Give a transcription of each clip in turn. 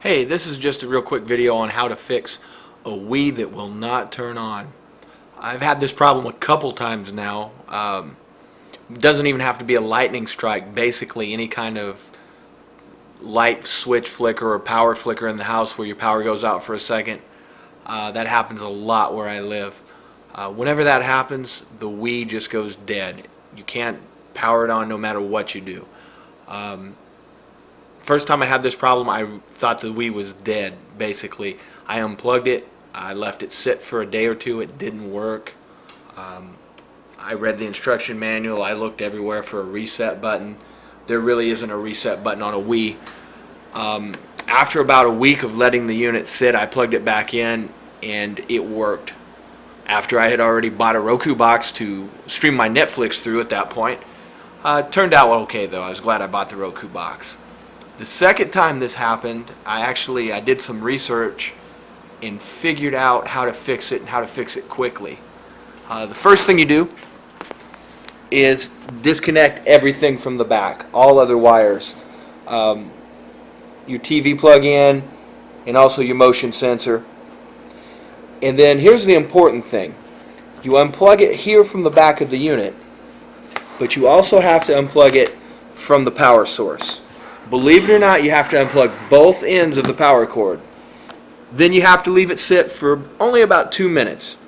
Hey, this is just a real quick video on how to fix a Wii that will not turn on. I've had this problem a couple times now. Um, doesn't even have to be a lightning strike. Basically, any kind of light switch flicker or power flicker in the house where your power goes out for a second. Uh, that happens a lot where I live. Uh, whenever that happens, the Wii just goes dead. You can't power it on no matter what you do. Um, first time I had this problem, I thought the Wii was dead, basically. I unplugged it, I left it sit for a day or two, it didn't work. Um, I read the instruction manual, I looked everywhere for a reset button. There really isn't a reset button on a Wii. Um, after about a week of letting the unit sit, I plugged it back in and it worked. After I had already bought a Roku box to stream my Netflix through at that point, uh, it turned out okay though. I was glad I bought the Roku box. The second time this happened, I actually I did some research and figured out how to fix it and how to fix it quickly. Uh, the first thing you do is disconnect everything from the back, all other wires. Um, your TV plug-in and also your motion sensor. And then here's the important thing. You unplug it here from the back of the unit, but you also have to unplug it from the power source. Believe it or not, you have to unplug both ends of the power cord. Then you have to leave it sit for only about two minutes.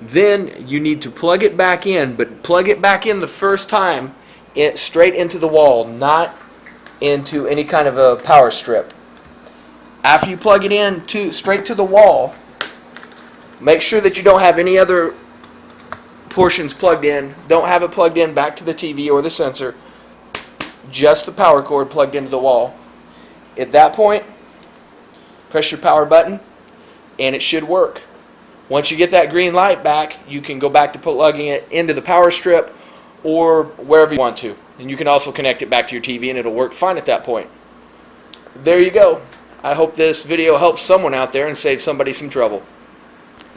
Then you need to plug it back in, but plug it back in the first time it, straight into the wall, not into any kind of a power strip. After you plug it in to straight to the wall, make sure that you don't have any other portions plugged in. Don't have it plugged in back to the TV or the sensor. Just the power cord plugged into the wall. At that point, press your power button and it should work. Once you get that green light back, you can go back to plugging it into the power strip or wherever you want to. And you can also connect it back to your TV and it'll work fine at that point. There you go. I hope this video helps someone out there and saves somebody some trouble.